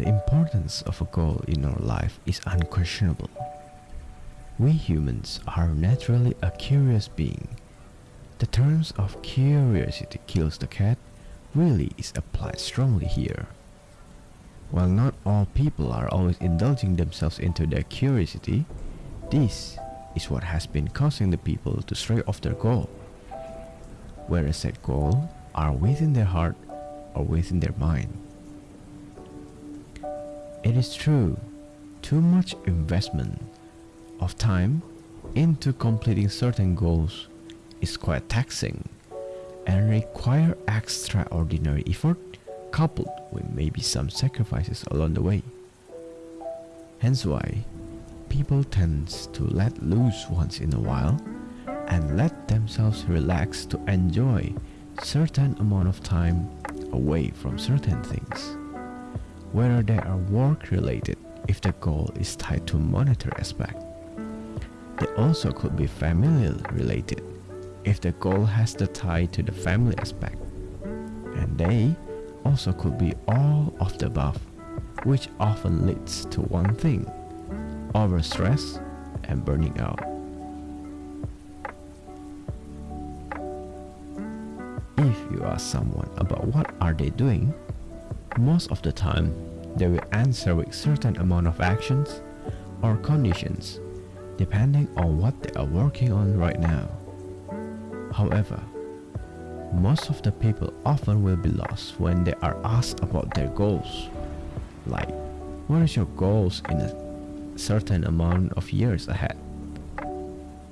The importance of a goal in our life is unquestionable. We humans are naturally a curious being. The terms of curiosity kills the cat really is applied strongly here. While not all people are always indulging themselves into their curiosity, this is what has been causing the people to stray off their goal. Whereas set goal are within their heart or within their mind. It is true, too much investment of time into completing certain goals is quite taxing and require extraordinary effort coupled with maybe some sacrifices along the way. Hence why people tend to let loose once in a while and let themselves relax to enjoy certain amount of time away from certain things whether they are work related if the goal is tied to monetary aspect. They also could be familial related if the goal has the tie to the family aspect. And they also could be all of the above, which often leads to one thing, overstress and burning out. If you ask someone about what are they doing, most of the time, they will answer with certain amount of actions or conditions depending on what they are working on right now. However, most of the people often will be lost when they are asked about their goals. Like, what is your goals in a certain amount of years ahead?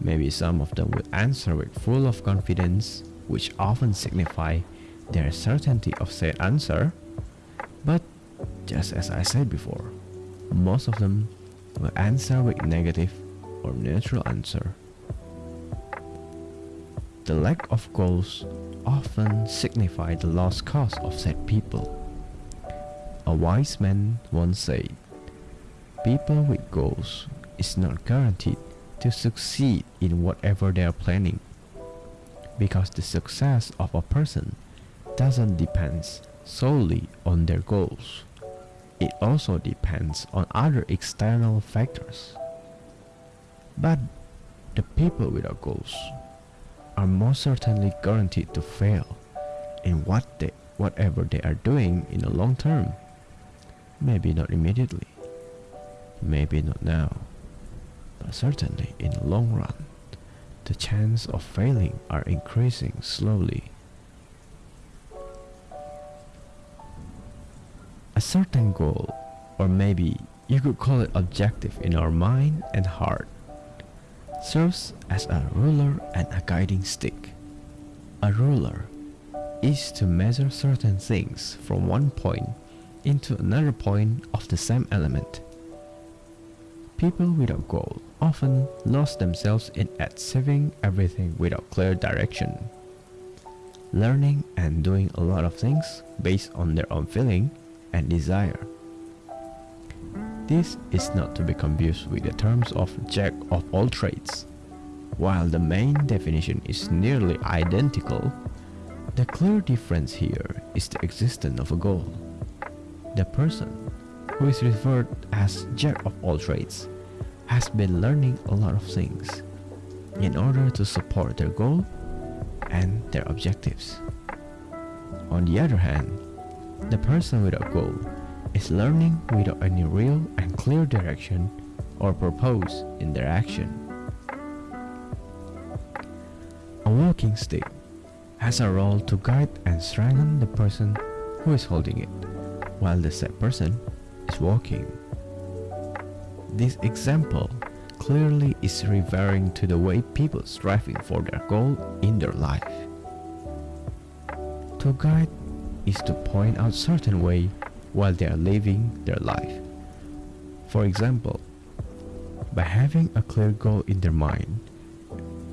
Maybe some of them will answer with full of confidence, which often signify their certainty of said answer just as I said before, most of them will answer with negative or neutral answer. The lack of goals often signify the lost cause of said people. A wise man once said, People with goals is not guaranteed to succeed in whatever they are planning because the success of a person doesn't depend solely on their goals. It also depends on other external factors. But the people without goals are most certainly guaranteed to fail in what they, whatever they are doing in the long term. Maybe not immediately, maybe not now, but certainly in the long run, the chance of failing are increasing slowly. A certain goal, or maybe you could call it objective in our mind and heart, serves as a ruler and a guiding stick. A ruler is to measure certain things from one point into another point of the same element. People without goal often lose themselves in achieving everything without clear direction. Learning and doing a lot of things based on their own feeling and desire. This is not to be confused with the terms of jack of all trades. While the main definition is nearly identical, the clear difference here is the existence of a goal. The person who is referred as jack of all trades has been learning a lot of things in order to support their goal and their objectives. On the other hand, the person without goal is learning without any real and clear direction or purpose in their action. A walking stick has a role to guide and strengthen the person who is holding it, while the said person is walking. This example clearly is referring to the way people striving for their goal in their life. To guide is to point out certain way while they are living their life. For example, by having a clear goal in their mind,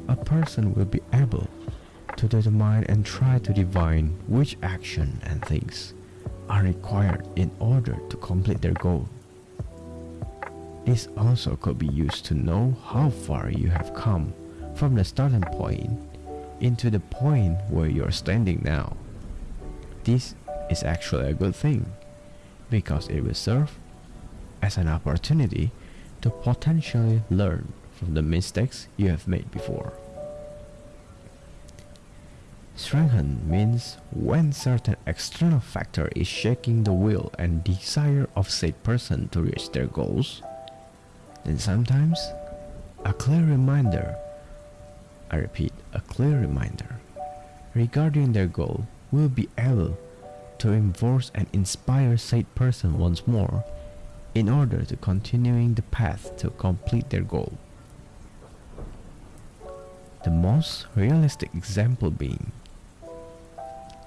a person will be able to determine and try to divine which action and things are required in order to complete their goal. This also could be used to know how far you have come from the starting point into the point where you are standing now. This is actually a good thing. because it will serve as an opportunity to potentially learn from the mistakes you have made before. Strengthen means when certain external factor is shaking the will and desire of said person to reach their goals, then sometimes a clear reminder, I repeat, a clear reminder regarding their goal will be able to enforce and inspire said person once more in order to continuing the path to complete their goal. The most realistic example being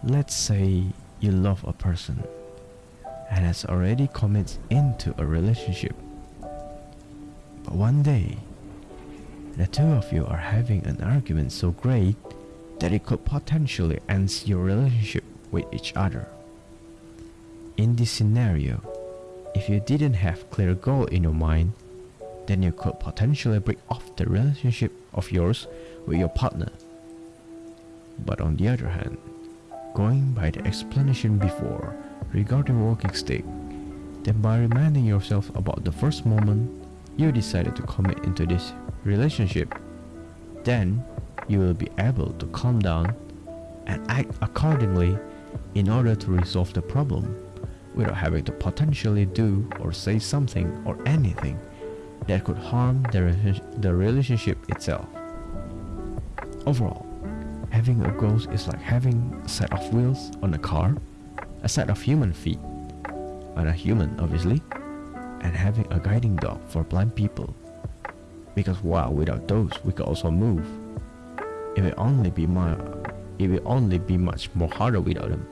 Let's say you love a person and has already committed into a relationship. But one day, the two of you are having an argument so great that it could potentially end your relationship with each other. In this scenario, if you didn't have clear goal in your mind, then you could potentially break off the relationship of yours with your partner. But on the other hand, going by the explanation before regarding walking stick, then by reminding yourself about the first moment you decided to commit into this relationship, then you will be able to calm down and act accordingly in order to resolve the problem without having to potentially do or say something or anything that could harm the, the relationship itself. Overall, having a goal is like having a set of wheels on a car, a set of human feet on a human obviously, and having a guiding dog for blind people. Because wow, without those we could also move. It will only be more, it will only be much more harder without them.